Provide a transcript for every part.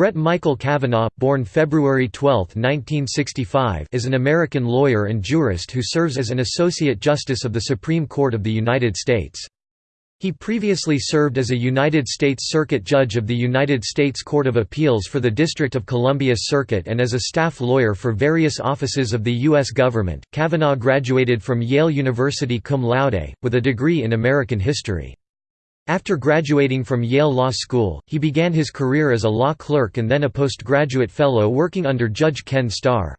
Brett Michael Kavanaugh, born February 12, 1965 is an American lawyer and jurist who serves as an Associate Justice of the Supreme Court of the United States. He previously served as a United States Circuit Judge of the United States Court of Appeals for the District of Columbia Circuit and as a staff lawyer for various offices of the U.S. government. Kavanaugh graduated from Yale University cum laude, with a degree in American history. After graduating from Yale Law School, he began his career as a law clerk and then a postgraduate fellow working under Judge Ken Starr.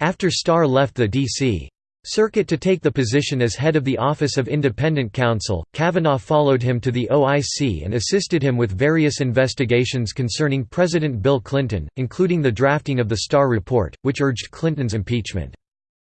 After Starr left the D.C. Circuit to take the position as head of the Office of Independent Counsel, Kavanaugh followed him to the OIC and assisted him with various investigations concerning President Bill Clinton, including the drafting of the Starr Report, which urged Clinton's impeachment.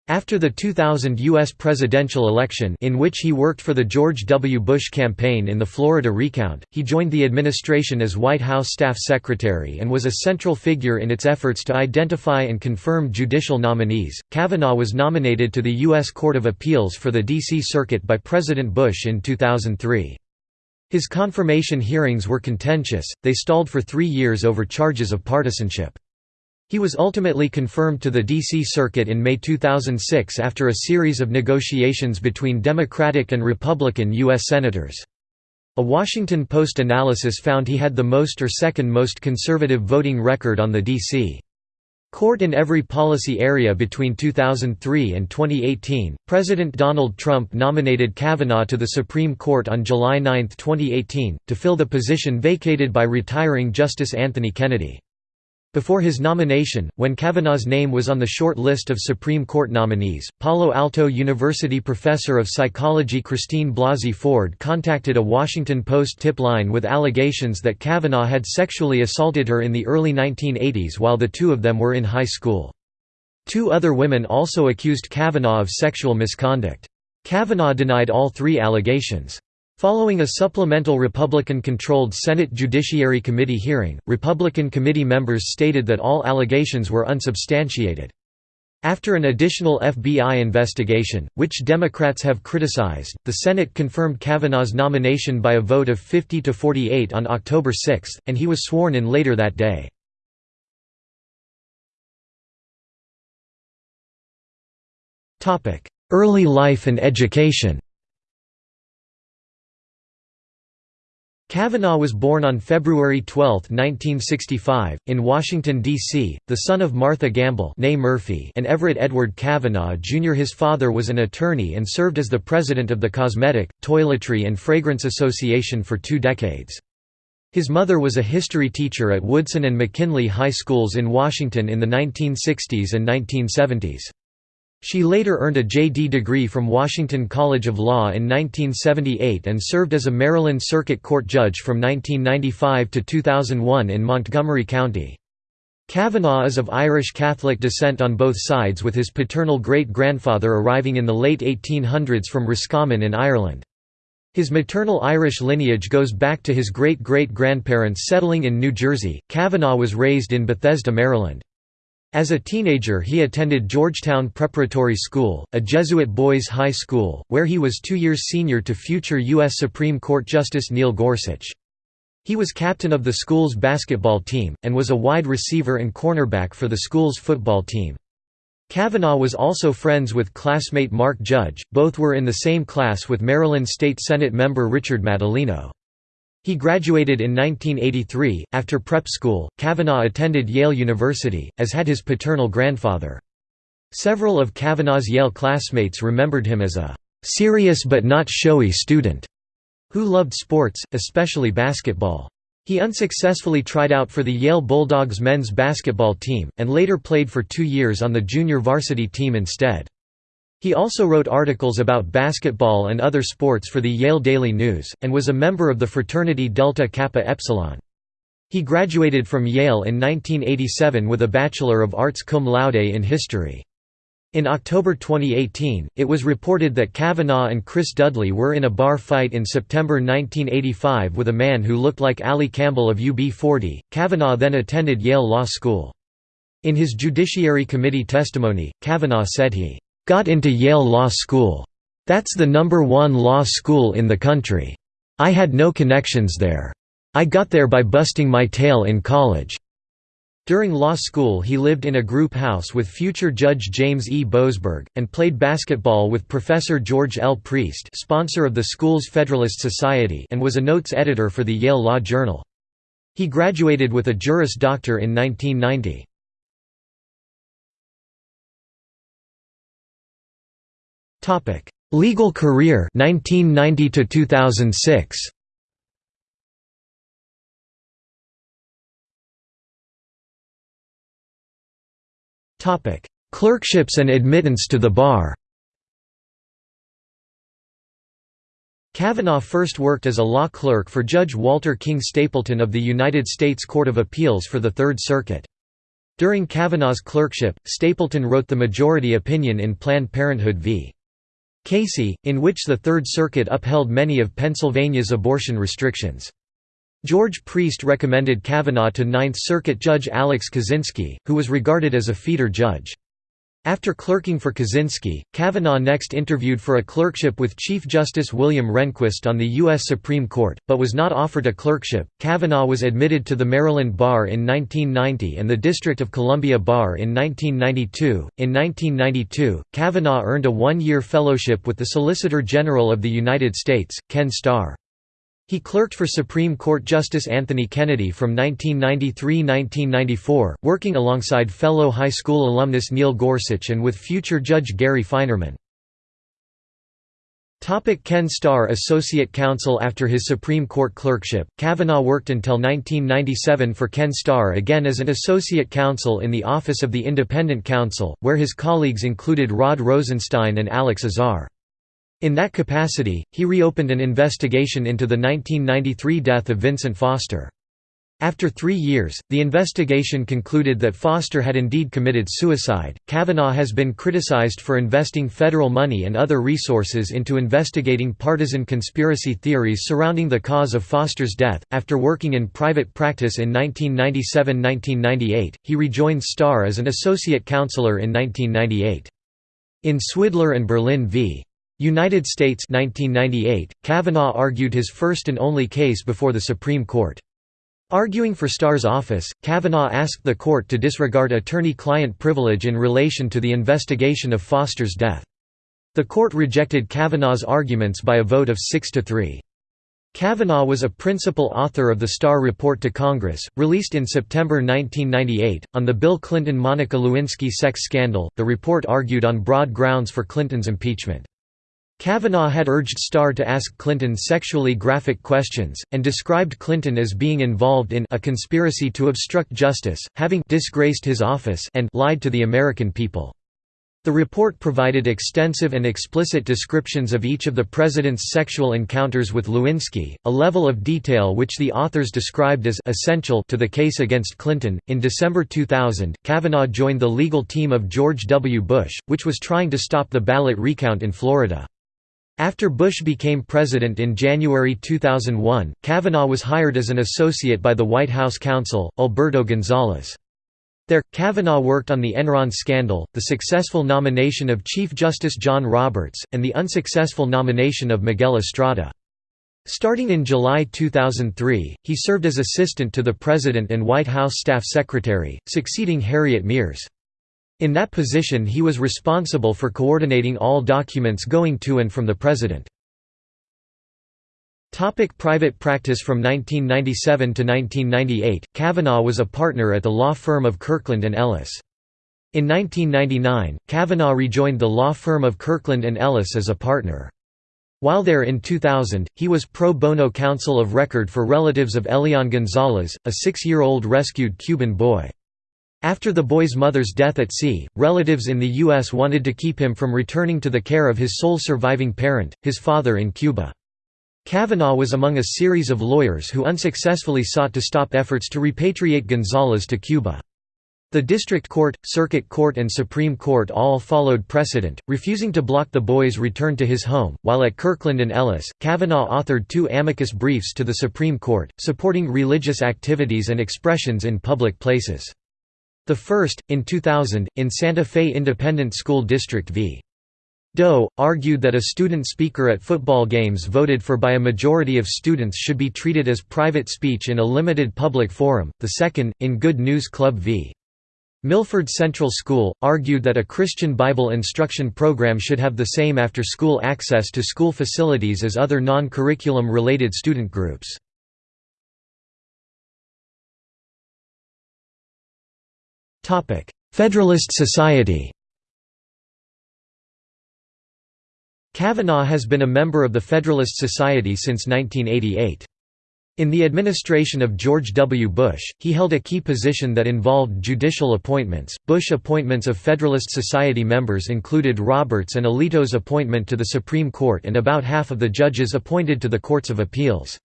After the 2000 U.S. presidential election in which he worked for the George W. Bush campaign in the Florida recount, he joined the administration as White House staff secretary and was a central figure in its efforts to identify and confirm judicial nominees. Kavanaugh was nominated to the U.S. Court of Appeals for the D.C. Circuit by President Bush in 2003. His confirmation hearings were contentious, they stalled for three years over charges of partisanship. He was ultimately confirmed to the D.C. Circuit in May 2006 after a series of negotiations between Democratic and Republican U.S. Senators. A Washington Post analysis found he had the most or second most conservative voting record on the D.C. Court in every policy area between 2003 and 2018. President Donald Trump nominated Kavanaugh to the Supreme Court on July 9, 2018, to fill the position vacated by retiring Justice Anthony Kennedy. Before his nomination, when Kavanaugh's name was on the short list of Supreme Court nominees, Palo Alto University professor of psychology Christine Blasey Ford contacted a Washington Post tip line with allegations that Kavanaugh had sexually assaulted her in the early 1980s while the two of them were in high school. Two other women also accused Kavanaugh of sexual misconduct. Kavanaugh denied all three allegations. Following a supplemental Republican-controlled Senate Judiciary Committee hearing, Republican committee members stated that all allegations were unsubstantiated. After an additional FBI investigation, which Democrats have criticized, the Senate confirmed Kavanaugh's nomination by a vote of 50 to 48 on October 6, and he was sworn in later that day. Early life and education Kavanaugh was born on February 12, 1965, in Washington, D.C., the son of Martha Gamble Murphy and Everett Edward Kavanaugh Jr. His father was an attorney and served as the president of the Cosmetic, Toiletry and Fragrance Association for two decades. His mother was a history teacher at Woodson and McKinley High Schools in Washington in the 1960s and 1970s. She later earned a J.D. degree from Washington College of Law in 1978 and served as a Maryland Circuit Court judge from 1995 to 2001 in Montgomery County. Kavanaugh is of Irish Catholic descent on both sides with his paternal great-grandfather arriving in the late 1800s from Roscommon in Ireland. His maternal Irish lineage goes back to his great-great-grandparents settling in New Jersey. Kavanaugh was raised in Bethesda, Maryland. As a teenager he attended Georgetown Preparatory School, a Jesuit boys' high school, where he was two years senior to future U.S. Supreme Court Justice Neil Gorsuch. He was captain of the school's basketball team, and was a wide receiver and cornerback for the school's football team. Kavanaugh was also friends with classmate Mark Judge, both were in the same class with Maryland State Senate member Richard Madaleno. He graduated in 1983. After prep school, Kavanaugh attended Yale University, as had his paternal grandfather. Several of Kavanaugh's Yale classmates remembered him as a serious but not showy student who loved sports, especially basketball. He unsuccessfully tried out for the Yale Bulldogs men's basketball team, and later played for two years on the junior varsity team instead. He also wrote articles about basketball and other sports for the Yale Daily News, and was a member of the fraternity Delta Kappa Epsilon. He graduated from Yale in 1987 with a Bachelor of Arts cum laude in history. In October 2018, it was reported that Kavanaugh and Chris Dudley were in a bar fight in September 1985 with a man who looked like Ali Campbell of UB40. Kavanaugh then attended Yale Law School. In his Judiciary Committee testimony, Kavanaugh said he Got into Yale Law School. That's the number one law school in the country. I had no connections there. I got there by busting my tail in college. During law school he lived in a group house with future Judge James E. Boasberg, and played basketball with Professor George L. Priest sponsor of the school's Federalist Society and was a notes editor for the Yale Law Journal. He graduated with a Juris Doctor in 1990. Legal career 1990 to 2006. Topic: Clerkships and admittance to the bar Kavanaugh first worked as a law clerk for Judge Walter King Stapleton of the United States Court of Appeals for the Third Circuit. During Kavanaugh's clerkship, Stapleton wrote the majority opinion in Planned Parenthood v. Casey, in which the Third Circuit upheld many of Pennsylvania's abortion restrictions. George Priest recommended Kavanaugh to Ninth Circuit Judge Alex Kozinski, who was regarded as a feeder judge. After clerking for Kozinski, Kavanaugh next interviewed for a clerkship with Chief Justice William Rehnquist on the U.S. Supreme Court, but was not offered a clerkship. Kavanaugh was admitted to the Maryland Bar in 1990 and the District of Columbia Bar in 1992. In 1992, Kavanaugh earned a one year fellowship with the Solicitor General of the United States, Ken Starr. He clerked for Supreme Court Justice Anthony Kennedy from 1993–1994, working alongside fellow high school alumnus Neil Gorsuch and with future Judge Gary Feinerman. Ken Starr Associate Counsel After his Supreme Court clerkship, Kavanaugh worked until 1997 for Ken Starr again as an Associate Counsel in the Office of the Independent Counsel, where his colleagues included Rod Rosenstein and Alex Azar. In that capacity, he reopened an investigation into the 1993 death of Vincent Foster. After three years, the investigation concluded that Foster had indeed committed suicide. Kavanaugh has been criticized for investing federal money and other resources into investigating partisan conspiracy theories surrounding the cause of Foster's death. After working in private practice in 1997 1998, he rejoined Starr as an associate counselor in 1998. In Swidler and Berlin v. United States 1998, Kavanaugh argued his first and only case before the Supreme Court. Arguing for Starr's office, Kavanaugh asked the court to disregard attorney-client privilege in relation to the investigation of Foster's death. The court rejected Kavanaugh's arguments by a vote of 6 to 3. Kavanaugh was a principal author of the Starr Report to Congress, released in September 1998. On the Bill Clinton Monica Lewinsky sex scandal, the report argued on broad grounds for Clinton's impeachment. Kavanaugh had urged Starr to ask Clinton sexually graphic questions, and described Clinton as being involved in a conspiracy to obstruct justice, having disgraced his office and lied to the American people. The report provided extensive and explicit descriptions of each of the president's sexual encounters with Lewinsky, a level of detail which the authors described as essential to the case against Clinton. In December 2000, Kavanaugh joined the legal team of George W. Bush, which was trying to stop the ballot recount in Florida. After Bush became president in January 2001, Kavanaugh was hired as an associate by the White House counsel, Alberto Gonzales. There, Kavanaugh worked on the Enron scandal, the successful nomination of Chief Justice John Roberts, and the unsuccessful nomination of Miguel Estrada. Starting in July 2003, he served as assistant to the President and White House Staff Secretary, succeeding Harriet Miers. In that position he was responsible for coordinating all documents going to and from the President. Topic private practice From 1997 to 1998, Kavanaugh was a partner at the law firm of Kirkland & Ellis. In 1999, Kavanaugh rejoined the law firm of Kirkland & Ellis as a partner. While there in 2000, he was pro bono counsel of record for relatives of Elian Gonzalez, a six-year-old rescued Cuban boy. After the boy's mother's death at sea, relatives in the U.S. wanted to keep him from returning to the care of his sole surviving parent, his father in Cuba. Kavanaugh was among a series of lawyers who unsuccessfully sought to stop efforts to repatriate Gonzalez to Cuba. The District Court, Circuit Court and Supreme Court all followed precedent, refusing to block the boy's return to his home. While at Kirkland and Ellis, Kavanaugh authored two amicus briefs to the Supreme Court, supporting religious activities and expressions in public places. The first, in 2000, in Santa Fe Independent School District v. Doe, argued that a student speaker at football games voted for by a majority of students should be treated as private speech in a limited public forum. The second, in Good News Club v. Milford Central School, argued that a Christian Bible instruction program should have the same after-school access to school facilities as other non-curriculum related student groups. Federalist Society Kavanaugh has been a member of the Federalist Society since 1988. In the administration of George W. Bush, he held a key position that involved judicial appointments. Bush appointments of Federalist Society members included Roberts and Alito's appointment to the Supreme Court and about half of the judges appointed to the Courts of Appeals.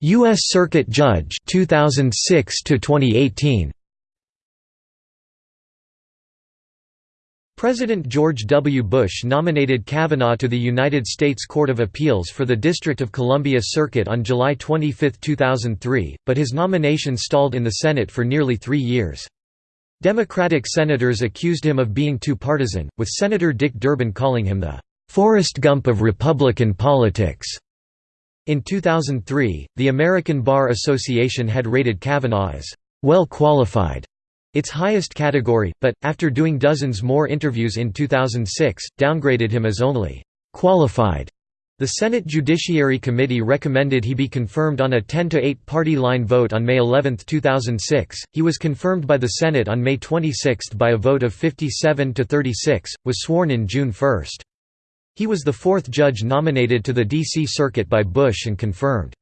U.S. Circuit Judge 2006 to 2018 President George W. Bush nominated Kavanaugh to the United States Court of Appeals for the District of Columbia Circuit on July 25, 2003, but his nomination stalled in the Senate for nearly three years. Democratic senators accused him of being too partisan, with Senator Dick Durbin calling him the "'Forrest Gump of Republican politics'". In 2003, the American Bar Association had rated Kavanaugh as "'well qualified' its highest category, but, after doing dozens more interviews in 2006, downgraded him as only «qualified». The Senate Judiciary Committee recommended he be confirmed on a 10–8 party line vote on May 11, 2006. He was confirmed by the Senate on May 26 by a vote of 57 to 36, was sworn in June 1. He was the fourth judge nominated to the D.C. Circuit by Bush and confirmed.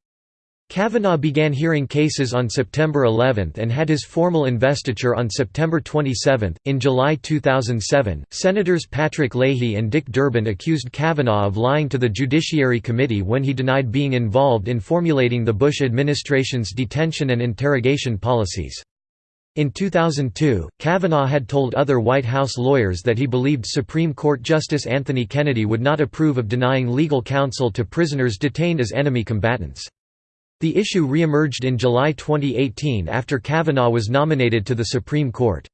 Kavanaugh began hearing cases on September 11 and had his formal investiture on September 27. In July 2007, Senators Patrick Leahy and Dick Durbin accused Kavanaugh of lying to the Judiciary Committee when he denied being involved in formulating the Bush administration's detention and interrogation policies. In 2002, Kavanaugh had told other White House lawyers that he believed Supreme Court Justice Anthony Kennedy would not approve of denying legal counsel to prisoners detained as enemy combatants. The issue re-emerged in July 2018 after Kavanaugh was nominated to the Supreme Court.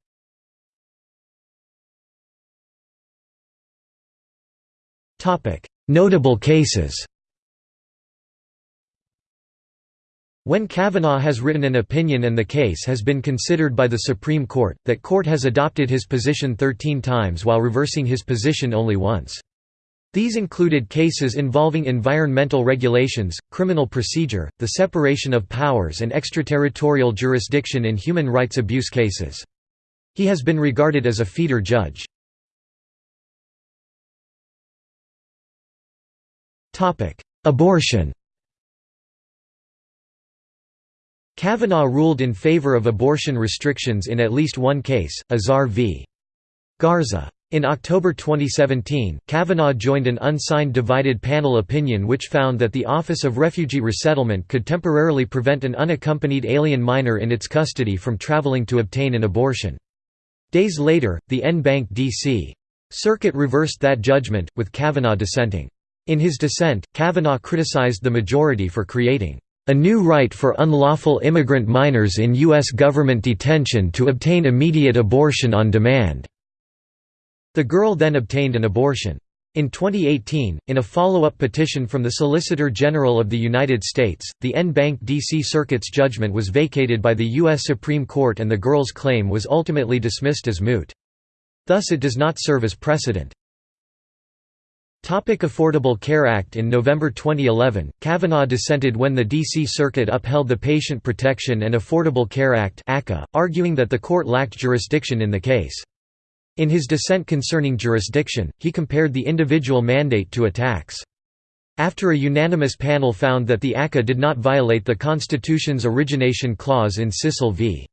Notable cases When Kavanaugh has written an opinion and the case has been considered by the Supreme Court, that court has adopted his position 13 times while reversing his position only once. These included cases involving environmental regulations, criminal procedure, the separation of powers and extraterritorial jurisdiction in human rights abuse cases. He has been regarded as a feeder judge. Abortion Kavanaugh ruled in favor of abortion restrictions in at least one case, Azar v. Garza. In October 2017, Kavanaugh joined an unsigned divided panel opinion which found that the Office of Refugee Resettlement could temporarily prevent an unaccompanied alien minor in its custody from traveling to obtain an abortion. Days later, the en banc D.C. Circuit reversed that judgment, with Kavanaugh dissenting. In his dissent, Kavanaugh criticized the majority for creating a new right for unlawful immigrant minors in U.S. government detention to obtain immediate abortion on demand. The girl then obtained an abortion. In 2018, in a follow-up petition from the Solicitor General of the United States, the en banc D.C. Circuit's judgment was vacated by the U.S. Supreme Court and the girl's claim was ultimately dismissed as moot. Thus it does not serve as precedent. Topic Affordable Care Act In November 2011, Kavanaugh dissented when the D.C. Circuit upheld the Patient Protection and Affordable Care Act arguing that the court lacked jurisdiction in the case. In his dissent concerning jurisdiction, he compared the individual mandate to a tax. After a unanimous panel found that the ACA did not violate the Constitution's origination clause in Sissel v.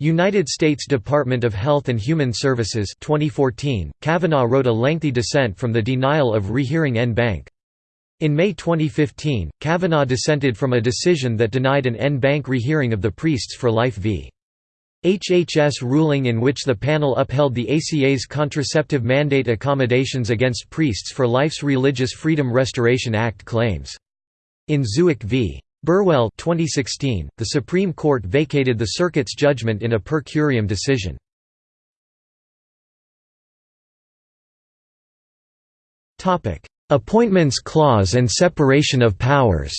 United States Department of Health and Human Services 2014, Kavanaugh wrote a lengthy dissent from the denial of rehearing en banc. In May 2015, Kavanaugh dissented from a decision that denied an en banc rehearing of the Priests for Life v. HHS ruling in which the panel upheld the ACA's contraceptive mandate accommodations against Priests for Life's Religious Freedom Restoration Act claims. In Zubik v. Burwell 2016, the Supreme Court vacated the circuit's judgment in a per curiam decision. Appointments Clause and separation of powers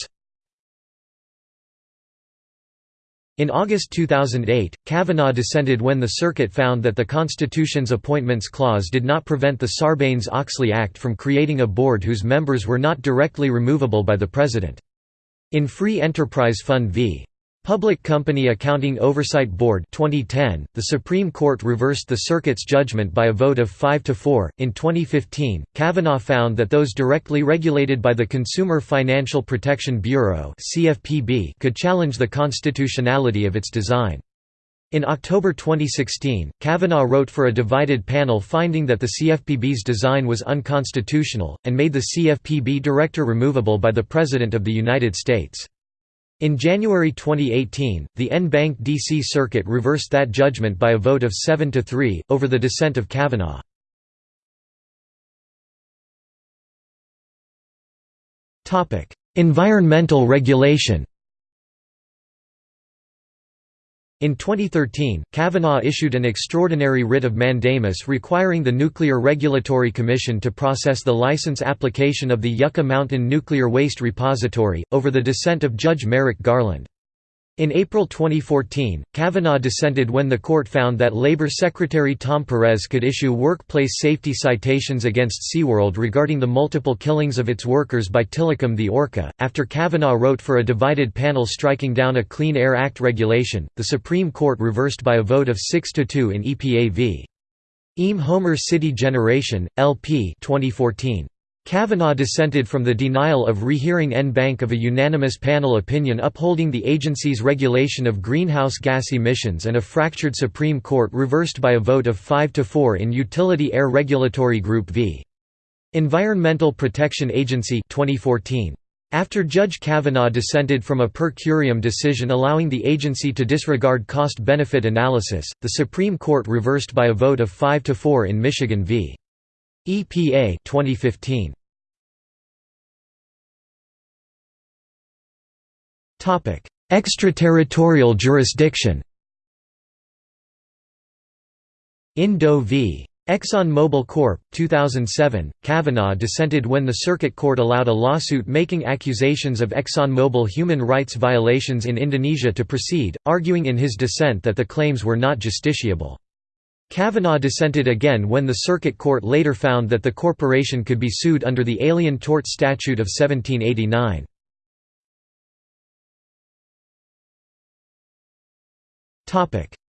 In August 2008, Kavanaugh dissented when the circuit found that the Constitution's Appointments Clause did not prevent the Sarbanes-Oxley Act from creating a board whose members were not directly removable by the President. In Free Enterprise Fund v. Public Company Accounting Oversight Board 2010, the Supreme Court reversed the circuit's judgment by a vote of 5 to 4. In 2015, Kavanaugh found that those directly regulated by the Consumer Financial Protection Bureau (CFPB) could challenge the constitutionality of its design. In October 2016, Kavanaugh wrote for a divided panel finding that the CFPB's design was unconstitutional, and made the CFPB director removable by the President of the United States. In January 2018, the en banc D.C. Circuit reversed that judgment by a vote of 7 to 3, over the dissent of Kavanaugh. environmental regulation In 2013, Kavanaugh issued an extraordinary writ of mandamus requiring the Nuclear Regulatory Commission to process the license application of the Yucca Mountain Nuclear Waste Repository, over the dissent of Judge Merrick Garland. In April 2014, Kavanaugh dissented when the court found that Labor Secretary Tom Perez could issue workplace safety citations against SeaWorld regarding the multiple killings of its workers by Tilikum the orca. After Kavanaugh wrote for a divided panel striking down a Clean Air Act regulation, the Supreme Court reversed by a vote of 6 to 2 in EPA v. EAM Homer City Generation, LP 2014. Kavanaugh dissented from the denial of rehearing en of a unanimous panel opinion upholding the agency's regulation of greenhouse gas emissions and a fractured Supreme Court reversed by a vote of 5 to 4 in Utility Air Regulatory Group v. Environmental Protection Agency 2014. After Judge Kavanaugh dissented from a per curiam decision allowing the agency to disregard cost-benefit analysis, the Supreme Court reversed by a vote of 5 to 4 in Michigan v. EPA 2015 Topic: Extraterritorial jurisdiction. In Doe v. Exxon Mobil Corp. 2007, Kavanaugh dissented when the Circuit Court allowed a lawsuit making accusations of ExxonMobil human rights violations in Indonesia to proceed, arguing in his dissent that the claims were not justiciable. Kavanaugh dissented again when the Circuit Court later found that the corporation could be sued under the Alien Tort Statute of 1789.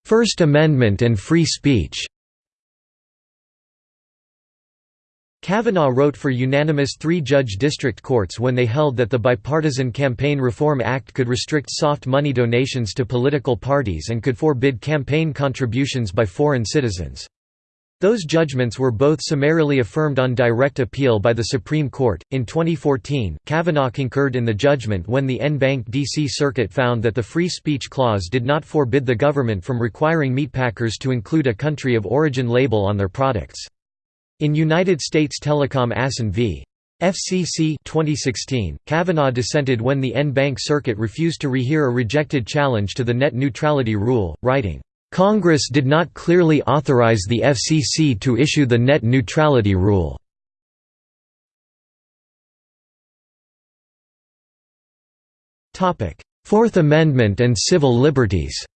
First Amendment and free speech Kavanaugh wrote for unanimous three-judge district courts when they held that the Bipartisan Campaign Reform Act could restrict soft money donations to political parties and could forbid campaign contributions by foreign citizens. Those judgments were both summarily affirmed on direct appeal by the Supreme Court. In 2014, Kavanaugh concurred in the judgment when the en banc DC Circuit found that the Free Speech Clause did not forbid the government from requiring meatpackers to include a country of origin label on their products. In United States Telecom Assen v. FCC 2016, Kavanaugh dissented when the en banc circuit refused to rehear a rejected challenge to the net neutrality rule, writing, "...Congress did not clearly authorize the FCC to issue the net neutrality rule." Fourth Amendment and civil liberties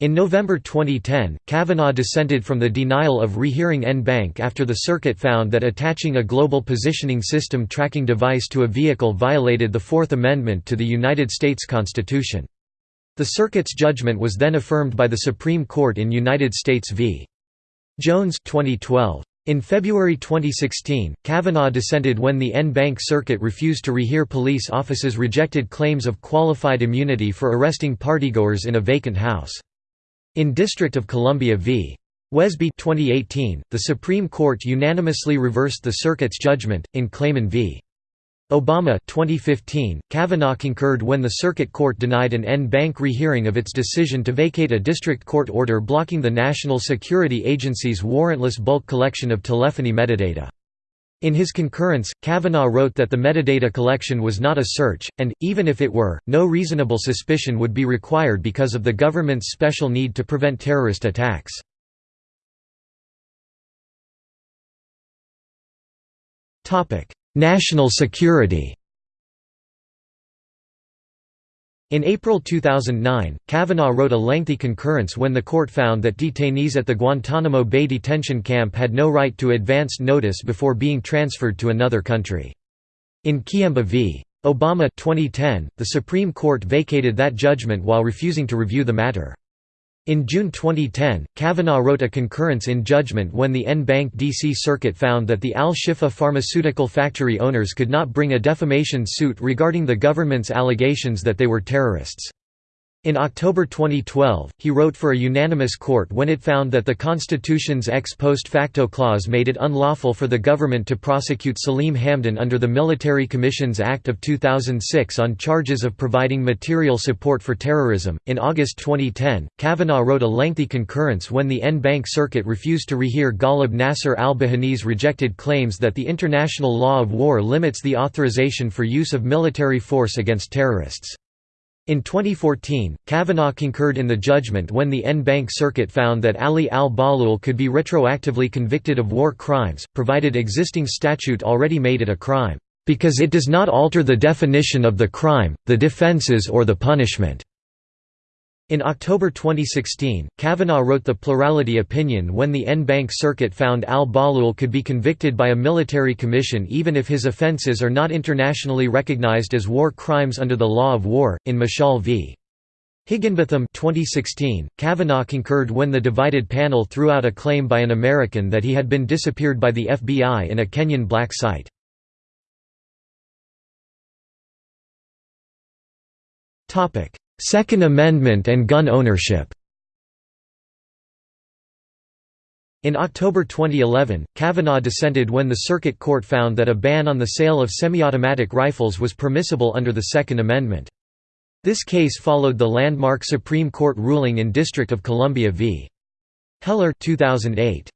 In November 2010, Kavanaugh dissented from the denial of rehearing en banc after the circuit found that attaching a global positioning system tracking device to a vehicle violated the Fourth Amendment to the United States Constitution. The circuit's judgment was then affirmed by the Supreme Court in United States v. Jones 2012. In February 2016, Kavanaugh dissented when the en banc circuit refused to rehear police officers' rejected claims of qualified immunity for arresting partygoers in a vacant house. In District of Columbia v. Wesby 2018, the Supreme Court unanimously reversed the circuit's judgment. In Klayman v. Obama 2015, Kavanaugh concurred when the circuit court denied an en banc rehearing of its decision to vacate a district court order blocking the National Security Agency's warrantless bulk collection of telephony metadata. In his concurrence, Kavanaugh wrote that the metadata collection was not a search, and, even if it were, no reasonable suspicion would be required because of the government's special need to prevent terrorist attacks. National security In April 2009, Kavanaugh wrote a lengthy concurrence when the court found that detainees at the Guantanamo Bay detention camp had no right to advanced notice before being transferred to another country. In Kiyemba v. Obama 2010, the Supreme Court vacated that judgment while refusing to review the matter. In June 2010, Kavanaugh wrote a concurrence in judgment when the en banc D.C. Circuit found that the Al-Shifa pharmaceutical factory owners could not bring a defamation suit regarding the government's allegations that they were terrorists. In October 2012, he wrote for a unanimous court when it found that the Constitution's ex post facto clause made it unlawful for the government to prosecute Salim Hamdan under the Military Commissions Act of 2006 on charges of providing material support for terrorism. In August 2010, Kavanaugh wrote a lengthy concurrence when the en banc circuit refused to rehear Ghalib Nasser al Bahani's rejected claims that the international law of war limits the authorization for use of military force against terrorists. In 2014, Kavanaugh concurred in the judgment when the en banc circuit found that Ali al-Bahlul could be retroactively convicted of war crimes, provided existing statute already made it a crime, "...because it does not alter the definition of the crime, the defenses or the punishment." In October 2016, Kavanaugh wrote the plurality opinion when the en banc circuit found al-Bahlul could be convicted by a military commission even if his offenses are not internationally recognized as war crimes under the law of war. In Mashal v. Higginbotham 2016, Kavanaugh concurred when the divided panel threw out a claim by an American that he had been disappeared by the FBI in a Kenyan black site. Topic: Second Amendment and gun ownership In October 2011, Kavanaugh dissented when the Circuit Court found that a ban on the sale of semi-automatic rifles was permissible under the Second Amendment. This case followed the landmark Supreme Court ruling in District of Columbia v. Heller 2008.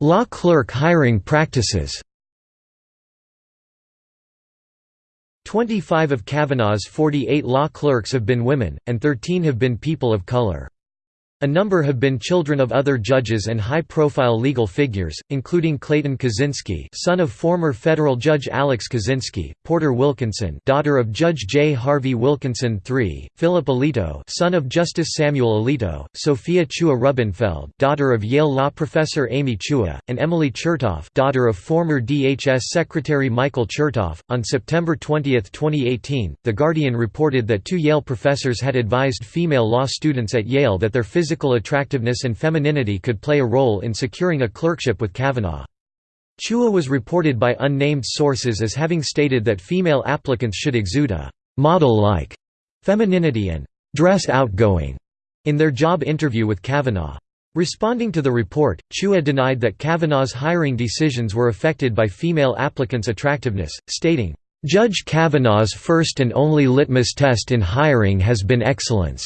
Law clerk hiring practices 25 of Kavanaugh's 48 law clerks have been women, and 13 have been people of color. A number have been children of other judges and high-profile legal figures, including Clayton Kozinski son of former federal judge Alex Kozinski, Porter Wilkinson daughter of Judge J. Harvie Wilkinson III, Philip Alito son of Justice Samuel Alito, Sophia Chua Rubenfeld daughter of Yale law professor Amy Chua, and Emily Chertoff daughter of former DHS Secretary Michael Chertoff. On September 20, 2018, The Guardian reported that two Yale professors had advised female law students at Yale that their physical physical attractiveness and femininity could play a role in securing a clerkship with Kavanaugh. Chua was reported by unnamed sources as having stated that female applicants should exude a «model-like» femininity and «dress outgoing» in their job interview with Kavanaugh. Responding to the report, Chua denied that Kavanaugh's hiring decisions were affected by female applicants' attractiveness, stating, "...Judge Kavanaugh's first and only litmus test in hiring has been excellence."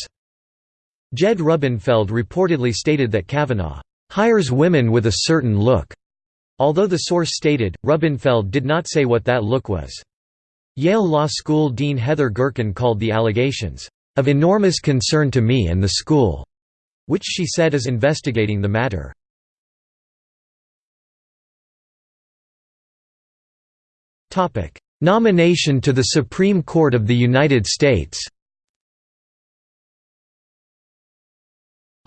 Jed Rubenfeld reportedly stated that Kavanaugh hires women with a certain look, although the source stated, Rubenfeld did not say what that look was. Yale Law School Dean Heather Gerken called the allegations, "...of enormous concern to me and the school", which she said is investigating the matter. Nomination to the Supreme Court of the United States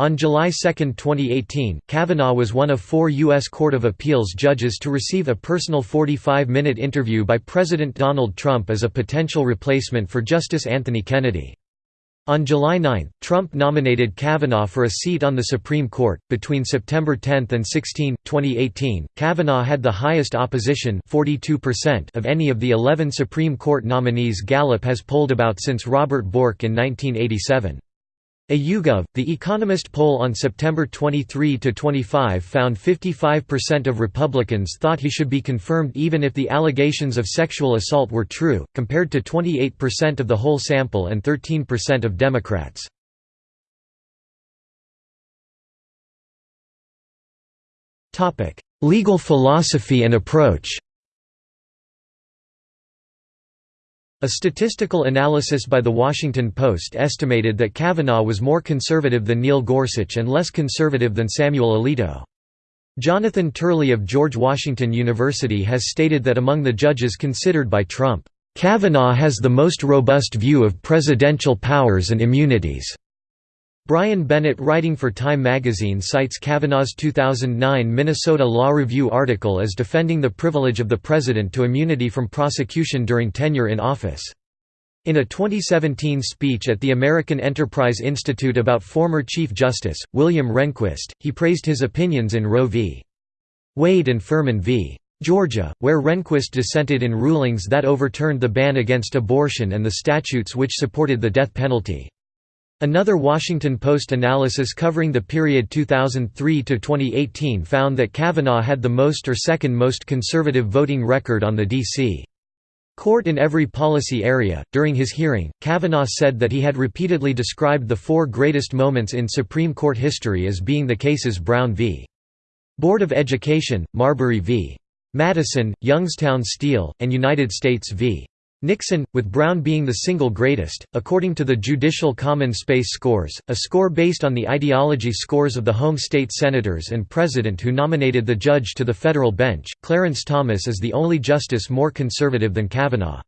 On July 2, 2018, Kavanaugh was one of four U.S. Court of Appeals judges to receive a personal 45-minute interview by President Donald Trump as a potential replacement for Justice Anthony Kennedy. On July 9, Trump nominated Kavanaugh for a seat on the Supreme Court. Between September 10 and 16, 2018, Kavanaugh had the highest opposition 42% of any of the 11 Supreme Court nominees Gallup has polled about since Robert Bork in 1987. A YouGov, The Economist poll on September 23–25 found 55% of Republicans thought he should be confirmed even if the allegations of sexual assault were true, compared to 28% of the whole sample and 13% of Democrats. Legal philosophy and approach A statistical analysis by The Washington Post estimated that Kavanaugh was more conservative than Neil Gorsuch and less conservative than Samuel Alito. Jonathan Turley of George Washington University has stated that among the judges considered by Trump, "...Kavanaugh has the most robust view of presidential powers and immunities." Brian Bennett writing for Time magazine cites Kavanaugh's 2009 Minnesota Law Review article as defending the privilege of the president to immunity from prosecution during tenure in office. In a 2017 speech at the American Enterprise Institute about former Chief Justice, William Rehnquist, he praised his opinions in Roe v. Wade and Furman v. Georgia, where Rehnquist dissented in rulings that overturned the ban against abortion and the statutes which supported the death penalty. Another Washington Post analysis covering the period 2003 to 2018 found that Kavanaugh had the most or second most conservative voting record on the D.C. Court in every policy area. During his hearing, Kavanaugh said that he had repeatedly described the four greatest moments in Supreme Court history as being the cases Brown v. Board of Education, Marbury v. Madison, Youngstown Steel, and United States v. Nixon, with Brown being the single greatest, according to the Judicial Common Space Scores, a score based on the ideology scores of the home state senators and president who nominated the judge to the federal bench. Clarence Thomas is the only justice more conservative than Kavanaugh.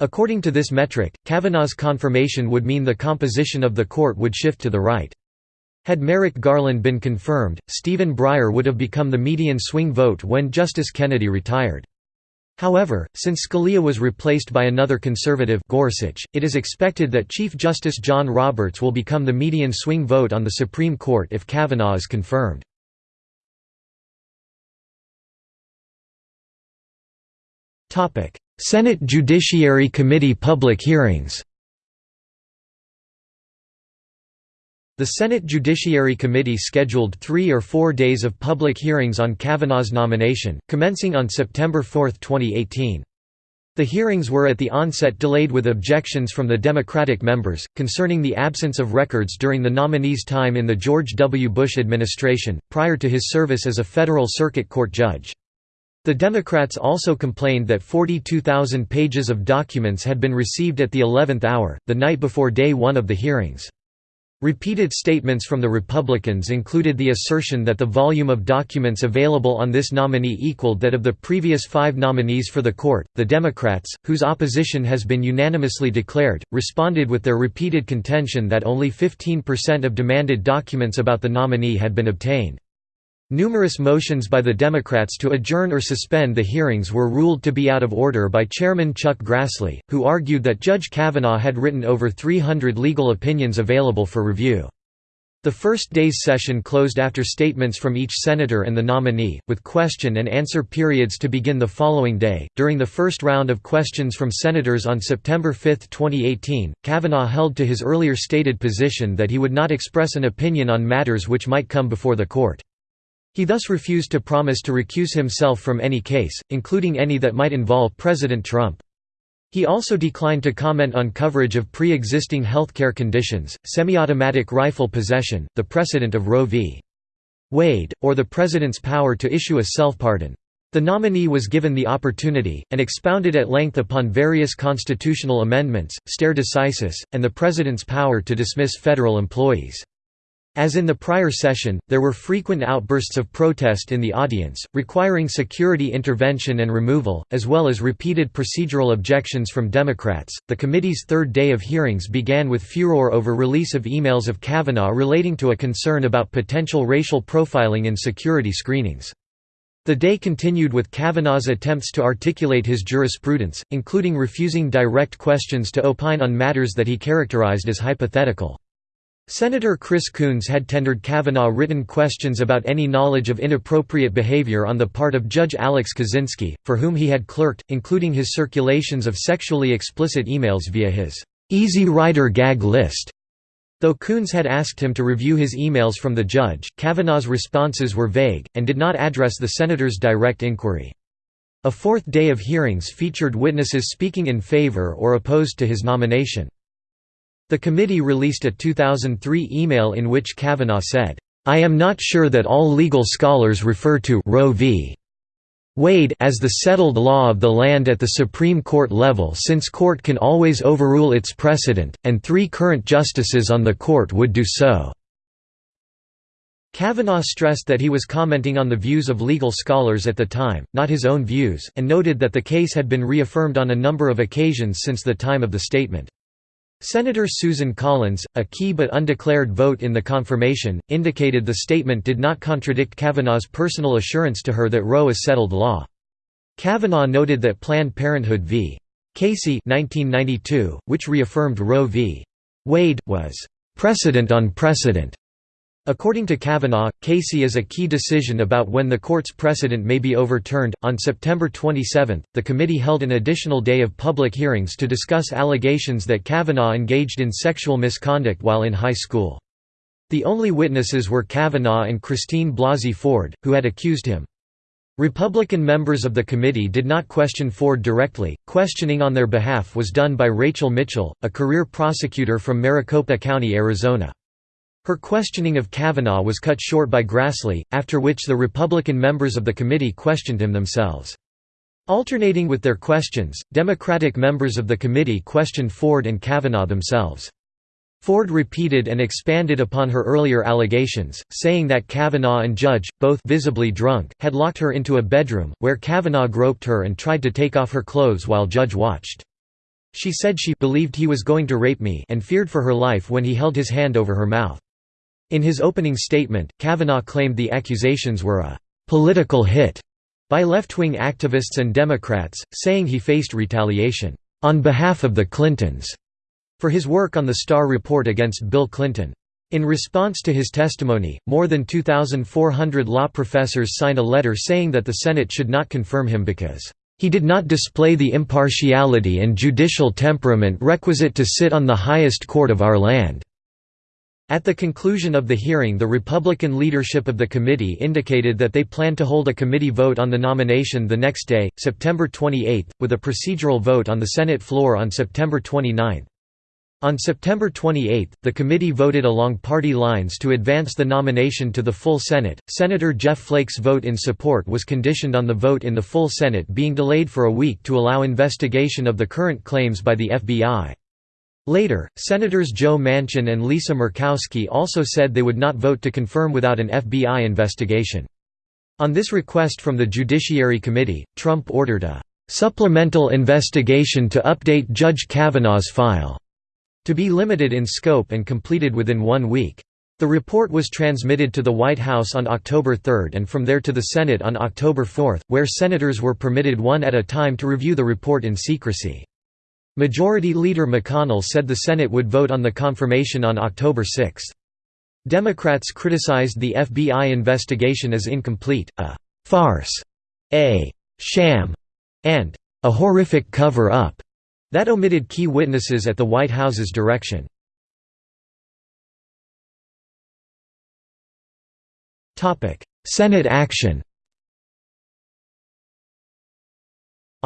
According to this metric, Kavanaugh's confirmation would mean the composition of the court would shift to the right. Had Merrick Garland been confirmed, Stephen Breyer would have become the median swing vote when Justice Kennedy retired. However, since Scalia was replaced by another conservative Gorsuch, it is expected that Chief Justice John Roberts will become the median swing vote on the Supreme Court if Kavanaugh is confirmed. Senate Judiciary Committee public hearings The Senate Judiciary Committee scheduled three or four days of public hearings on Kavanaugh's nomination, commencing on September 4, 2018. The hearings were at the onset delayed with objections from the Democratic members, concerning the absence of records during the nominee's time in the George W. Bush administration, prior to his service as a federal circuit court judge. The Democrats also complained that 42,000 pages of documents had been received at the 11th hour, the night before day one of the hearings. Repeated statements from the Republicans included the assertion that the volume of documents available on this nominee equaled that of the previous five nominees for the court. The Democrats, whose opposition has been unanimously declared, responded with their repeated contention that only 15% of demanded documents about the nominee had been obtained. Numerous motions by the Democrats to adjourn or suspend the hearings were ruled to be out of order by Chairman Chuck Grassley, who argued that Judge Kavanaugh had written over 300 legal opinions available for review. The first day's session closed after statements from each senator and the nominee, with question and answer periods to begin the following day. During the first round of questions from senators on September 5, 2018, Kavanaugh held to his earlier stated position that he would not express an opinion on matters which might come before the court. He thus refused to promise to recuse himself from any case, including any that might involve President Trump. He also declined to comment on coverage of pre-existing healthcare conditions, semi-automatic rifle possession, the precedent of Roe v. Wade, or the president's power to issue a self-pardon. The nominee was given the opportunity, and expounded at length upon various constitutional amendments, stare decisis, and the president's power to dismiss federal employees. As in the prior session, there were frequent outbursts of protest in the audience, requiring security intervention and removal, as well as repeated procedural objections from Democrats. The committee's third day of hearings began with furor over release of emails of Kavanaugh relating to a concern about potential racial profiling in security screenings. The day continued with Kavanaugh's attempts to articulate his jurisprudence, including refusing direct questions to opine on matters that he characterized as hypothetical. Senator Chris Coons had tendered Kavanaugh written questions about any knowledge of inappropriate behavior on the part of Judge Alex Kozinski, for whom he had clerked, including his circulations of sexually explicit emails via his Easy Rider gag list. Though Coons had asked him to review his emails from the judge, Kavanaugh's responses were vague, and did not address the senator's direct inquiry. A fourth day of hearings featured witnesses speaking in favor or opposed to his nomination. The committee released a 2003 email in which Kavanaugh said, I am not sure that all legal scholars refer to Roe v. Wade as the settled law of the land at the Supreme Court level since court can always overrule its precedent, and three current justices on the court would do so." Kavanaugh stressed that he was commenting on the views of legal scholars at the time, not his own views, and noted that the case had been reaffirmed on a number of occasions since the time of the statement. Senator Susan Collins, a key but undeclared vote in the confirmation, indicated the statement did not contradict Kavanaugh's personal assurance to her that Roe is settled law. Kavanaugh noted that Planned Parenthood v. Casey 1992, which reaffirmed Roe v. Wade, was "...precedent on precedent." According to Kavanaugh, Casey is a key decision about when the court's precedent may be overturned. On September 27, the committee held an additional day of public hearings to discuss allegations that Kavanaugh engaged in sexual misconduct while in high school. The only witnesses were Kavanaugh and Christine Blasey Ford, who had accused him. Republican members of the committee did not question Ford directly, questioning on their behalf was done by Rachel Mitchell, a career prosecutor from Maricopa County, Arizona. Her questioning of Kavanaugh was cut short by Grassley, after which the Republican members of the committee questioned him themselves. Alternating with their questions, Democratic members of the committee questioned Ford and Kavanaugh themselves. Ford repeated and expanded upon her earlier allegations, saying that Kavanaugh and Judge, both visibly drunk, had locked her into a bedroom, where Kavanaugh groped her and tried to take off her clothes while Judge watched. She said she believed he was going to rape me and feared for her life when he held his hand over her mouth. In his opening statement, Kavanaugh claimed the accusations were a «political hit» by left-wing activists and Democrats, saying he faced retaliation «on behalf of the Clintons» for his work on the Starr report against Bill Clinton. In response to his testimony, more than 2,400 law professors signed a letter saying that the Senate should not confirm him because he did not display the impartiality and judicial temperament requisite to sit on the highest court of our land. At the conclusion of the hearing the Republican leadership of the committee indicated that they planned to hold a committee vote on the nomination the next day, September 28, with a procedural vote on the Senate floor on September 29. On September 28, the committee voted along party lines to advance the nomination to the full Senate. Senator Jeff Flake's vote in support was conditioned on the vote in the full Senate being delayed for a week to allow investigation of the current claims by the FBI. Later, Senators Joe Manchin and Lisa Murkowski also said they would not vote to confirm without an FBI investigation. On this request from the Judiciary Committee, Trump ordered a "...supplemental investigation to update Judge Kavanaugh's file." to be limited in scope and completed within one week. The report was transmitted to the White House on October 3 and from there to the Senate on October 4, where senators were permitted one at a time to review the report in secrecy. Majority Leader McConnell said the Senate would vote on the confirmation on October 6. Democrats criticized the FBI investigation as incomplete, a «farce», a «sham», and a «horrific cover-up» that omitted key witnesses at the White House's direction. Senate action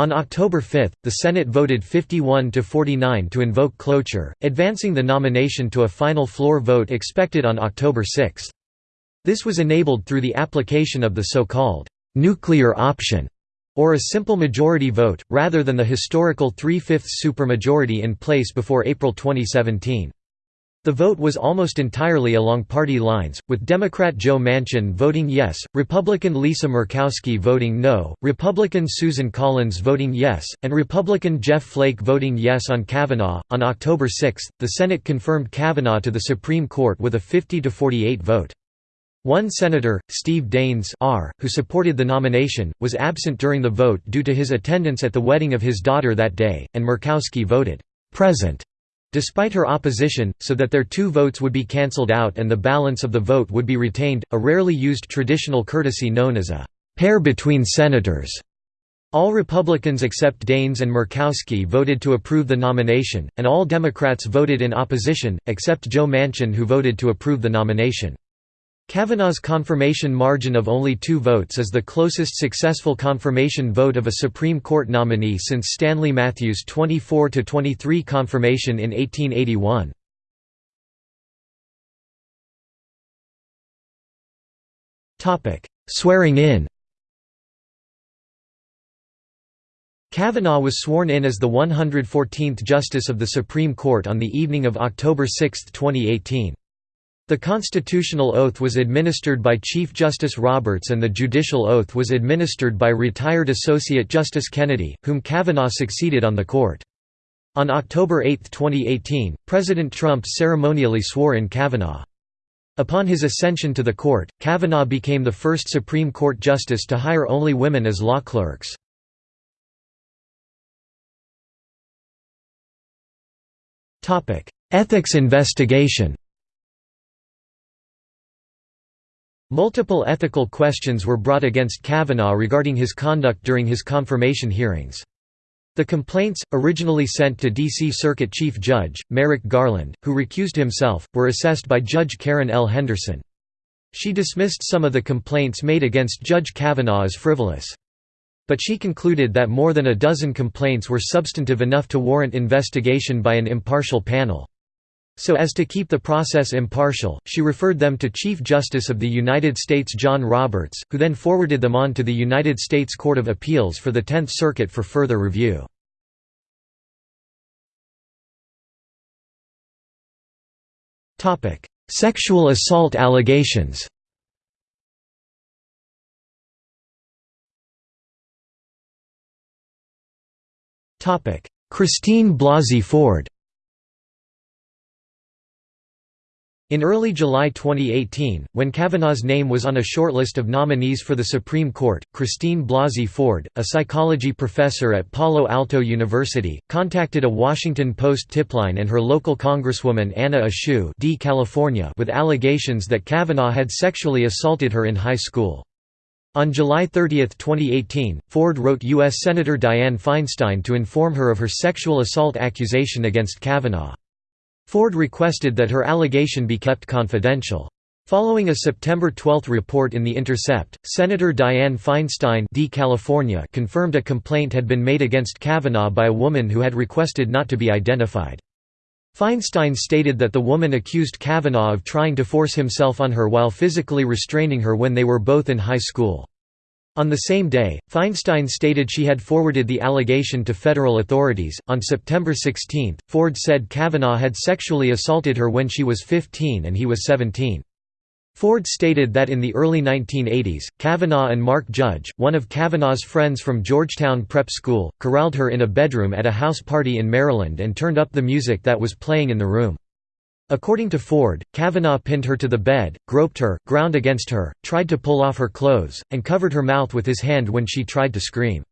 On October 5, the Senate voted 51 to 49 to invoke cloture, advancing the nomination to a final floor vote expected on October 6. This was enabled through the application of the so-called nuclear option, or a simple majority vote, rather than the historical three-fifths supermajority in place before April 2017. The vote was almost entirely along party lines, with Democrat Joe Manchin voting yes, Republican Lisa Murkowski voting no, Republican Susan Collins voting yes, and Republican Jeff Flake voting yes on Kavanaugh. On October 6, the Senate confirmed Kavanaugh to the Supreme Court with a 50 to 48 vote. One senator, Steve Daines R., who supported the nomination, was absent during the vote due to his attendance at the wedding of his daughter that day, and Murkowski voted present Despite her opposition, so that their two votes would be cancelled out and the balance of the vote would be retained, a rarely used traditional courtesy known as a pair between senators. All Republicans except Daines and Murkowski voted to approve the nomination, and all Democrats voted in opposition, except Joe Manchin who voted to approve the nomination. Kavanaugh's confirmation margin of only two votes is the closest successful confirmation vote of a Supreme Court nominee since Stanley Matthews' 24–23 confirmation in 1881. Swearing in Kavanaugh was sworn in as the 114th Justice of the Supreme Court on the evening of October 6, 2018. The constitutional oath was administered by Chief Justice Roberts and the judicial oath was administered by retired Associate Justice Kennedy, whom Kavanaugh succeeded on the court. On October 8, 2018, President Trump ceremonially swore in Kavanaugh. Upon his ascension to the court, Kavanaugh became the first Supreme Court justice to hire only women as law clerks. Ethics investigation Multiple ethical questions were brought against Kavanaugh regarding his conduct during his confirmation hearings. The complaints, originally sent to D.C. Circuit Chief Judge, Merrick Garland, who recused himself, were assessed by Judge Karen L. Henderson. She dismissed some of the complaints made against Judge Kavanaugh as frivolous but she concluded that more than a dozen complaints were substantive enough to warrant investigation by an impartial panel. So as to keep the process impartial, she referred them to Chief Justice of the United States John Roberts, who then forwarded them on to the United States Court of Appeals for the Tenth Circuit for further review. Sexual assault allegations Christine Blasey Ford In early July 2018, when Kavanaugh's name was on a shortlist of nominees for the Supreme Court, Christine Blasey Ford, a psychology professor at Palo Alto University, contacted a Washington Post tipline and her local congresswoman Anna Eshoo D. California with allegations that Kavanaugh had sexually assaulted her in high school. On July 30, 2018, Ford wrote U.S. Senator Dianne Feinstein to inform her of her sexual assault accusation against Kavanaugh. Ford requested that her allegation be kept confidential. Following a September 12 report in The Intercept, Senator Dianne Feinstein D. California confirmed a complaint had been made against Kavanaugh by a woman who had requested not to be identified. Feinstein stated that the woman accused Kavanaugh of trying to force himself on her while physically restraining her when they were both in high school. On the same day, Feinstein stated she had forwarded the allegation to federal authorities. On September 16, Ford said Kavanaugh had sexually assaulted her when she was 15 and he was 17. Ford stated that in the early 1980s, Kavanaugh and Mark Judge, one of Kavanaugh's friends from Georgetown Prep School, corralled her in a bedroom at a house party in Maryland and turned up the music that was playing in the room. According to Ford, Kavanaugh pinned her to the bed, groped her, ground against her, tried to pull off her clothes, and covered her mouth with his hand when she tried to scream.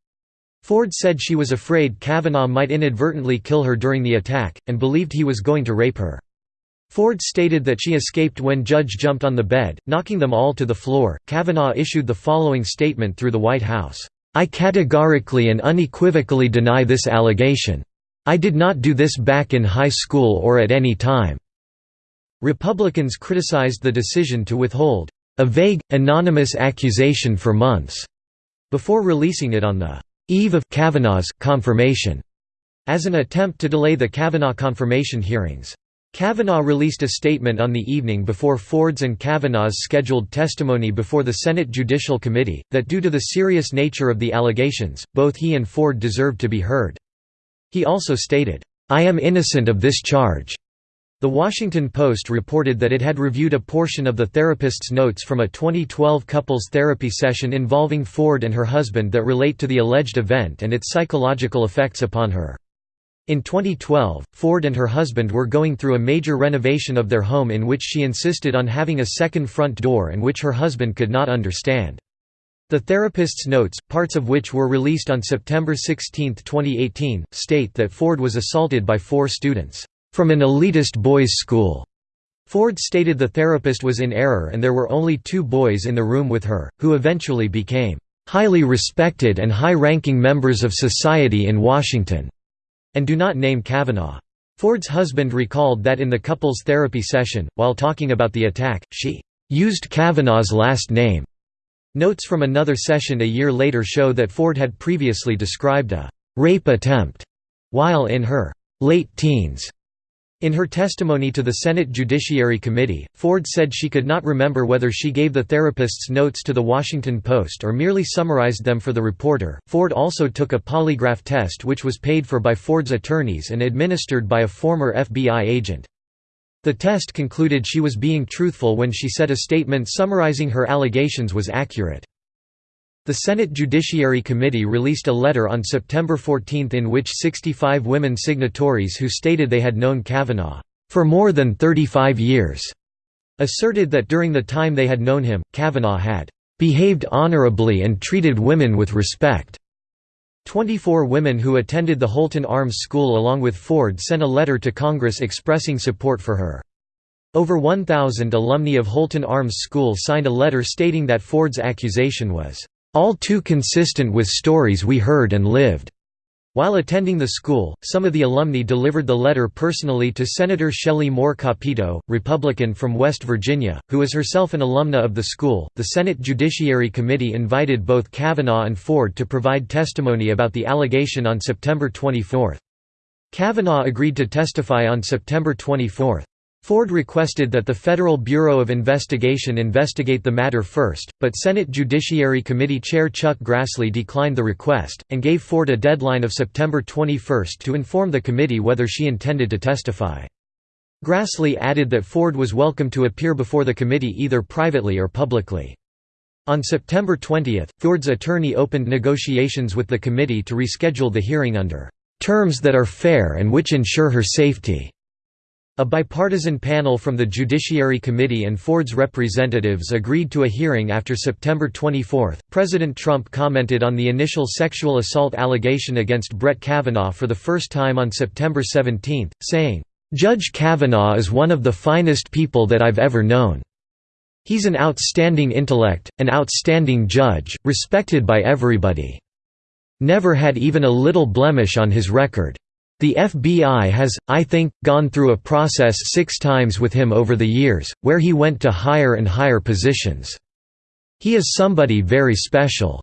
Ford said she was afraid Kavanaugh might inadvertently kill her during the attack, and believed he was going to rape her. Ford stated that she escaped when Judge jumped on the bed, knocking them all to the floor. Kavanaugh issued the following statement through the White House I categorically and unequivocally deny this allegation. I did not do this back in high school or at any time. Republicans criticized the decision to withhold a vague, anonymous accusation for months before releasing it on the eve of Kavanaugh's confirmation as an attempt to delay the Kavanaugh confirmation hearings. Kavanaugh released a statement on the evening before Ford's and Kavanaugh's scheduled testimony before the Senate Judicial Committee, that due to the serious nature of the allegations, both he and Ford deserved to be heard. He also stated, "'I am innocent of this charge." The Washington Post reported that it had reviewed a portion of the therapist's notes from a 2012 couples therapy session involving Ford and her husband that relate to the alleged event and its psychological effects upon her. In 2012, Ford and her husband were going through a major renovation of their home in which she insisted on having a second front door and which her husband could not understand. The therapist's notes, parts of which were released on September 16, 2018, state that Ford was assaulted by four students, "...from an elitist boys' school." Ford stated the therapist was in error and there were only two boys in the room with her, who eventually became, "...highly respected and high-ranking members of society in Washington." and do not name Kavanaugh. Ford's husband recalled that in the couple's therapy session, while talking about the attack, she used Kavanaugh's last name. Notes from another session a year later show that Ford had previously described a rape attempt while in her late teens. In her testimony to the Senate Judiciary Committee, Ford said she could not remember whether she gave the therapist's notes to The Washington Post or merely summarized them for the reporter. Ford also took a polygraph test which was paid for by Ford's attorneys and administered by a former FBI agent. The test concluded she was being truthful when she said a statement summarizing her allegations was accurate. The Senate Judiciary Committee released a letter on September 14 in which 65 women signatories who stated they had known Kavanaugh for more than 35 years asserted that during the time they had known him, Kavanaugh had behaved honorably and treated women with respect. 24 women who attended the Holton Arms School along with Ford sent a letter to Congress expressing support for her. Over 1,000 alumni of Holton Arms School signed a letter stating that Ford's accusation was all too consistent with stories we heard and lived. While attending the school, some of the alumni delivered the letter personally to Senator Shelley Moore Capito, Republican from West Virginia, who is herself an alumna of the school. The Senate Judiciary Committee invited both Kavanaugh and Ford to provide testimony about the allegation on September 24. Kavanaugh agreed to testify on September 24. Ford requested that the Federal Bureau of Investigation investigate the matter first, but Senate Judiciary Committee Chair Chuck Grassley declined the request, and gave Ford a deadline of September 21 to inform the committee whether she intended to testify. Grassley added that Ford was welcome to appear before the committee either privately or publicly. On September 20, Ford's attorney opened negotiations with the committee to reschedule the hearing under "...terms that are fair and which ensure her safety." A bipartisan panel from the Judiciary Committee and Ford's representatives agreed to a hearing after September 24. President Trump commented on the initial sexual assault allegation against Brett Kavanaugh for the first time on September 17, saying, Judge Kavanaugh is one of the finest people that I've ever known. He's an outstanding intellect, an outstanding judge, respected by everybody. Never had even a little blemish on his record. The FBI has, I think, gone through a process six times with him over the years, where he went to higher and higher positions. He is somebody very special."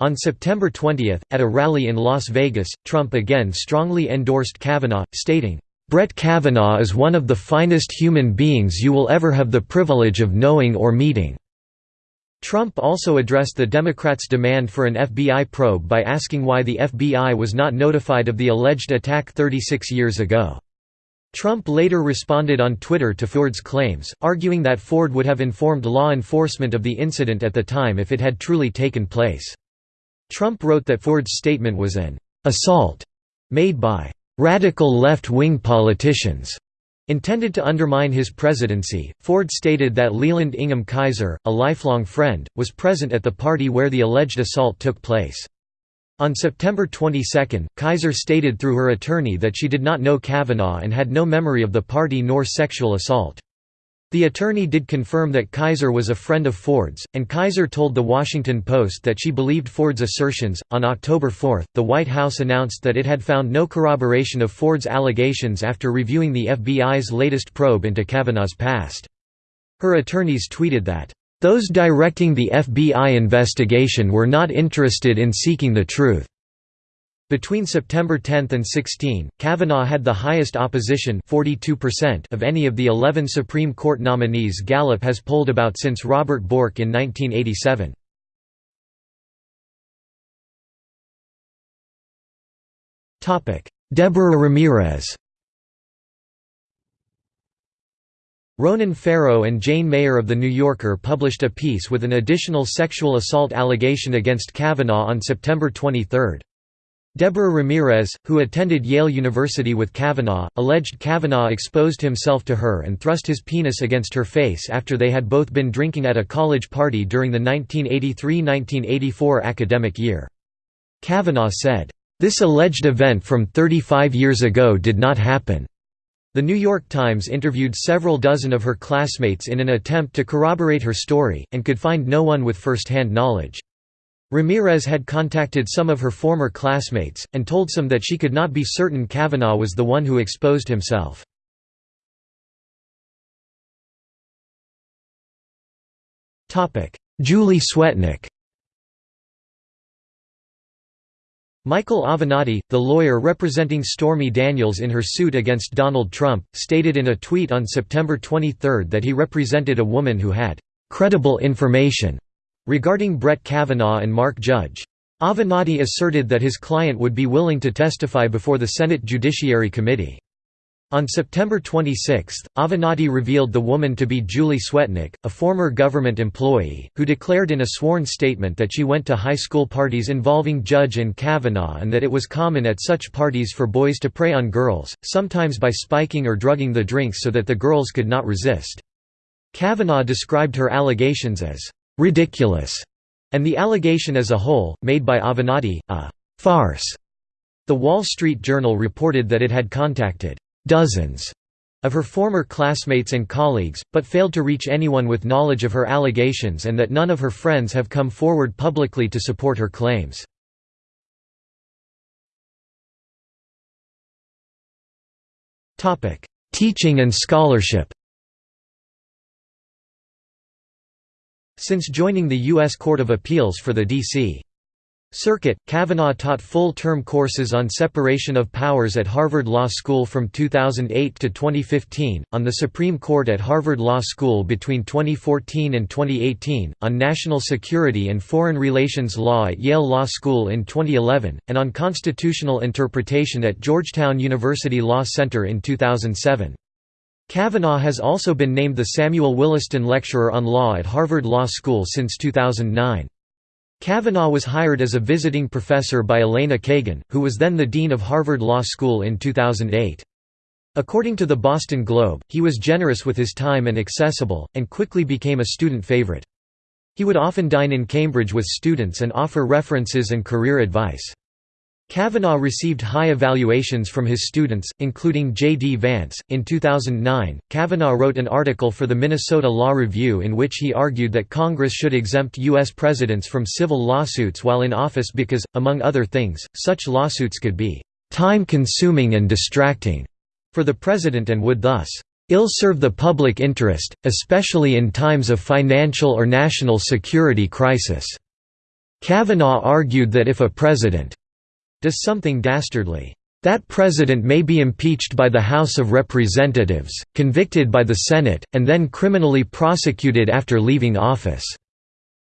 On September 20, at a rally in Las Vegas, Trump again strongly endorsed Kavanaugh, stating, "...Brett Kavanaugh is one of the finest human beings you will ever have the privilege of knowing or meeting." Trump also addressed the Democrats' demand for an FBI probe by asking why the FBI was not notified of the alleged attack 36 years ago. Trump later responded on Twitter to Ford's claims, arguing that Ford would have informed law enforcement of the incident at the time if it had truly taken place. Trump wrote that Ford's statement was an assault made by radical left-wing politicians Intended to undermine his presidency, Ford stated that Leland Ingham Keyser, a lifelong friend, was present at the party where the alleged assault took place. On September 22, Keyser stated through her attorney that she did not know Kavanaugh and had no memory of the party nor sexual assault. The attorney did confirm that Keyser was a friend of Ford's, and Keyser told The Washington Post that she believed Ford's assertions. On October 4, the White House announced that it had found no corroboration of Ford's allegations after reviewing the FBI's latest probe into Kavanaugh's past. Her attorneys tweeted that, Those directing the FBI investigation were not interested in seeking the truth. Between September 10 and 16, Kavanaugh had the highest opposition 42% of any of the 11 Supreme Court nominees Gallup has polled about since Robert Bork in 1987. Deborah Ramirez Ronan Farrow and Jane Mayer of The New Yorker published a piece with an additional sexual assault allegation against Kavanaugh on September 23. Deborah Ramirez, who attended Yale University with Kavanaugh, alleged Kavanaugh exposed himself to her and thrust his penis against her face after they had both been drinking at a college party during the 1983–1984 academic year. Kavanaugh said, "...this alleged event from 35 years ago did not happen." The New York Times interviewed several dozen of her classmates in an attempt to corroborate her story, and could find no one with first-hand knowledge. Ramirez had contacted some of her former classmates, and told some that she could not be certain Kavanaugh was the one who exposed himself. Julie Swetnick Michael Avenatti, the lawyer representing Stormy Daniels in her suit against Donald Trump, stated in a tweet on September 23 that he represented a woman who had "...credible information." Regarding Brett Kavanaugh and Mark Judge. Avenatti asserted that his client would be willing to testify before the Senate Judiciary Committee. On September 26, Avenatti revealed the woman to be Julie Swetnick, a former government employee, who declared in a sworn statement that she went to high school parties involving Judge and Kavanaugh and that it was common at such parties for boys to prey on girls, sometimes by spiking or drugging the drinks so that the girls could not resist. Kavanaugh described her allegations as «ridiculous» and the allegation as a whole, made by Avenatti, a «farce». The Wall Street Journal reported that it had contacted dozens of her former classmates and colleagues, but failed to reach anyone with knowledge of her allegations and that none of her friends have come forward publicly to support her claims. Teaching and scholarship Since joining the U.S. Court of Appeals for the D.C. Circuit, Kavanaugh taught full-term courses on separation of powers at Harvard Law School from 2008 to 2015, on the Supreme Court at Harvard Law School between 2014 and 2018, on national security and foreign relations law at Yale Law School in 2011, and on constitutional interpretation at Georgetown University Law Center in 2007. Kavanaugh has also been named the Samuel Williston Lecturer on Law at Harvard Law School since 2009. Kavanaugh was hired as a visiting professor by Elena Kagan, who was then the dean of Harvard Law School in 2008. According to the Boston Globe, he was generous with his time and accessible, and quickly became a student favorite. He would often dine in Cambridge with students and offer references and career advice. Kavanaugh received high evaluations from his students, including J. D. Vance. In 2009, Kavanaugh wrote an article for the Minnesota Law Review in which he argued that Congress should exempt U.S. presidents from civil lawsuits while in office because, among other things, such lawsuits could be time-consuming and distracting for the president and would thus ill-serve the public interest, especially in times of financial or national security crisis. Kavanaugh argued that if a president does something dastardly. That president may be impeached by the House of Representatives, convicted by the Senate, and then criminally prosecuted after leaving office.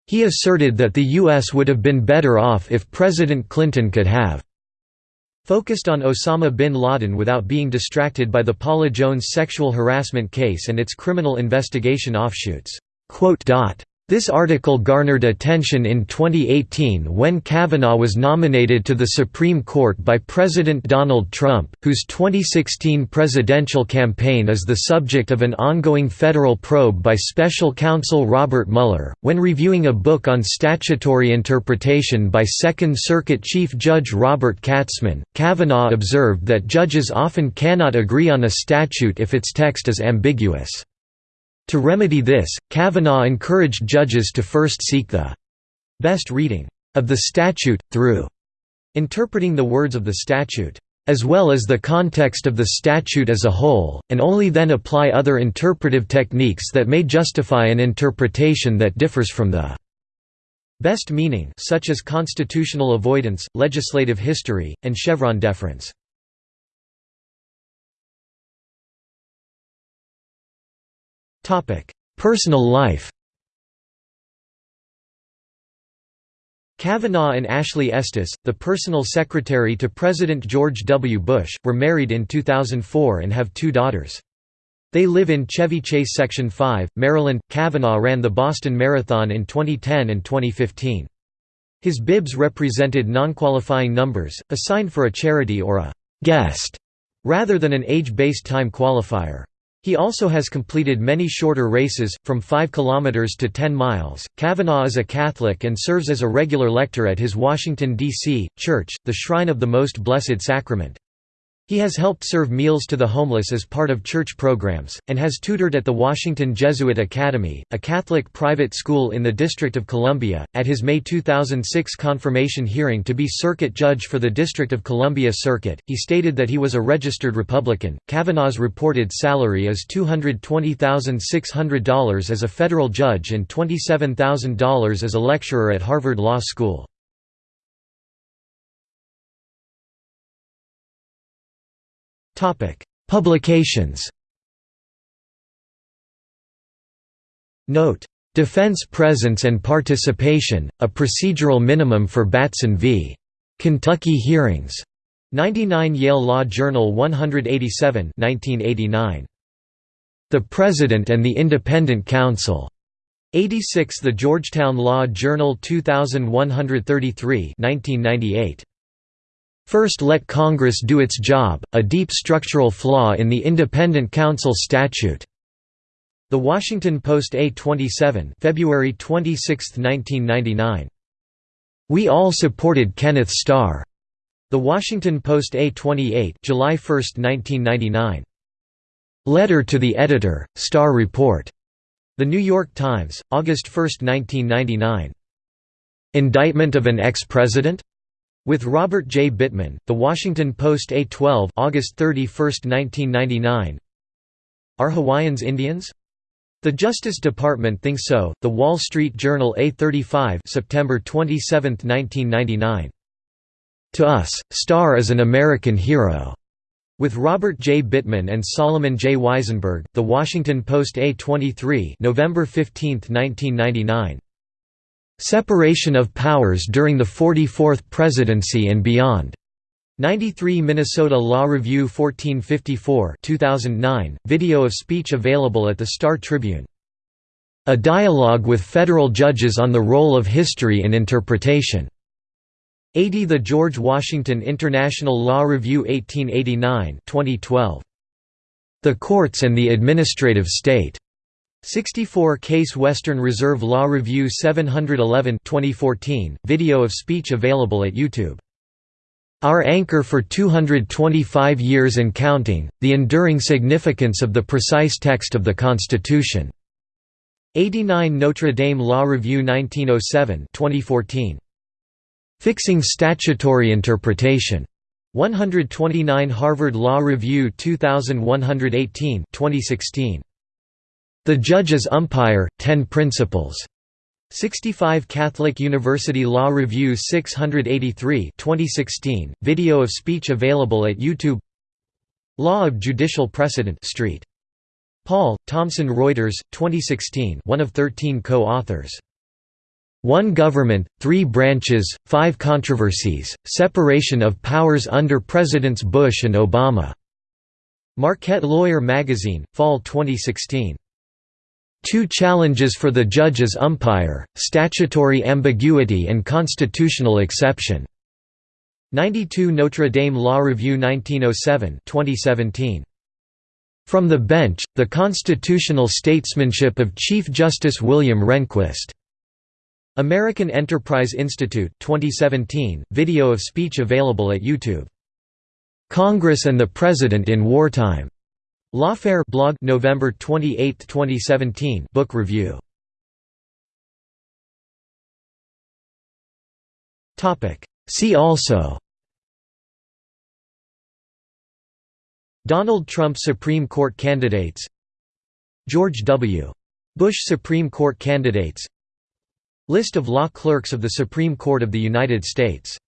He asserted that the U.S. would have been better off if President Clinton could have focused on Osama bin Laden without being distracted by the Paula Jones sexual harassment case and its criminal investigation offshoots. This article garnered attention in 2018 when Kavanaugh was nominated to the Supreme Court by President Donald Trump, whose 2016 presidential campaign is the subject of an ongoing federal probe by special counsel Robert Mueller. When reviewing a book on statutory interpretation by Second Circuit Chief Judge Robert Katzmann, Kavanaugh observed that judges often cannot agree on a statute if its text is ambiguous. To remedy this, Kavanaugh encouraged judges to first seek the best reading of the statute, through interpreting the words of the statute as well as the context of the statute as a whole, and only then apply other interpretive techniques that may justify an interpretation that differs from the best meaning such as constitutional avoidance, legislative history, and Chevron deference. Personal life Kavanaugh and Ashley Estes, the personal secretary to President George W. Bush, were married in 2004 and have two daughters. They live in Chevy Chase Section 5, Maryland. Kavanaugh ran the Boston Marathon in 2010 and 2015. His bibs represented non-qualifying numbers, assigned for a charity or a guest, rather than an age-based time qualifier. He also has completed many shorter races, from 5 km to 10 miles. Kavanaugh is a Catholic and serves as a regular lector at his Washington, D.C., church, the Shrine of the Most Blessed Sacrament. He has helped serve meals to the homeless as part of church programs, and has tutored at the Washington Jesuit Academy, a Catholic private school in the District of Columbia. At his May 2006 confirmation hearing to be circuit judge for the District of Columbia Circuit, he stated that he was a registered Republican. Kavanaugh's reported salary is $220,600 as a federal judge and $27,000 as a lecturer at Harvard Law School. Publications Note. Defense Presence and Participation, a Procedural Minimum for Batson v. Kentucky Hearings. 99 Yale Law Journal 187 1989. The President and the Independent Counsel. 86 The Georgetown Law Journal 2133 1998. First let Congress do its job, a deep structural flaw in the Independent Counsel statute. The Washington Post A27 February 26, 1999. We all supported Kenneth Starr. The Washington Post A28 July 1, 1999. Letter to the Editor, Starr Report. The New York Times, August 1, 1999. Indictment of an ex-president? With Robert J. Bittman, The Washington Post A12 August 31, 1999 Are Hawaiians Indians? The Justice Department thinks so. The Wall Street Journal A35 September 27, 1999. To us, Starr is an American hero. With Robert J. Bittman and Solomon J. Wisenberg, The Washington Post A23 November 15, 1999. Separation of Powers during the 44th Presidency and Beyond. 93 Minnesota Law Review 1454 2009, video of speech available at the Star Tribune. A dialogue with federal judges on the role of history in interpretation. 80 The George Washington International Law Review 1889 2012. The Courts and the Administrative State. 64 Case Western Reserve Law Review 711 2014, video of speech available at YouTube. Our anchor for 225 years and counting, the enduring significance of the precise text of the Constitution. 89 Notre Dame Law Review 1907 2014. Fixing Statutory Interpretation. 129 Harvard Law Review 2118 2016. The Judge as Umpire, Ten Principles. 65 Catholic University Law Review 683 2016, video of speech available at YouTube Law of Judicial Precedent Street. Paul, Thomson Reuters, 2016 one of 13 co-authors. One Government, Three Branches, Five Controversies, Separation of Powers under Presidents Bush and Obama. Marquette Lawyer Magazine, Fall 2016. Two challenges for the judge as umpire, statutory ambiguity and constitutional exception. 92 Notre Dame Law Review 1907 2017. From the Bench, The Constitutional Statesmanship of Chief Justice William Rehnquist. American Enterprise Institute 2017, video of speech available at YouTube. Congress and the President in Wartime. Lawfare blog November 28, 2017 book review. Topic. See also. Donald Trump Supreme Court candidates. George W. Bush Supreme Court candidates. List of law clerks of the Supreme Court of the United States